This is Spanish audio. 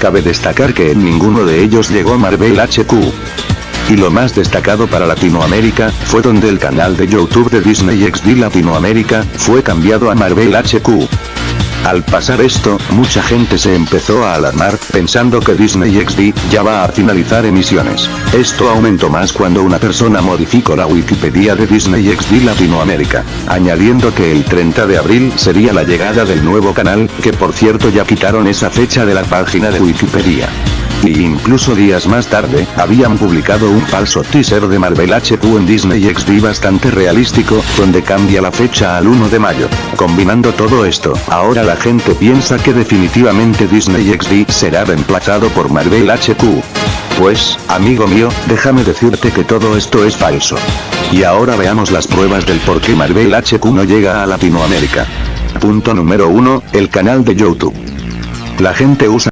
cabe destacar que en ninguno de ellos llegó Marvel HQ. Y lo más destacado para Latinoamérica, fue donde el canal de YouTube de Disney XD Latinoamérica, fue cambiado a Marvel HQ. Al pasar esto, mucha gente se empezó a alarmar, pensando que Disney XD ya va a finalizar emisiones. Esto aumentó más cuando una persona modificó la Wikipedia de Disney XD Latinoamérica, añadiendo que el 30 de abril sería la llegada del nuevo canal, que por cierto ya quitaron esa fecha de la página de Wikipedia. Y incluso días más tarde, habían publicado un falso teaser de Marvel HQ en Disney XD bastante realístico, donde cambia la fecha al 1 de mayo. Combinando todo esto, ahora la gente piensa que definitivamente Disney XD será reemplazado por Marvel HQ. Pues, amigo mío, déjame decirte que todo esto es falso. Y ahora veamos las pruebas del por qué Marvel HQ no llega a Latinoamérica. Punto número 1, el canal de YouTube. La gente usa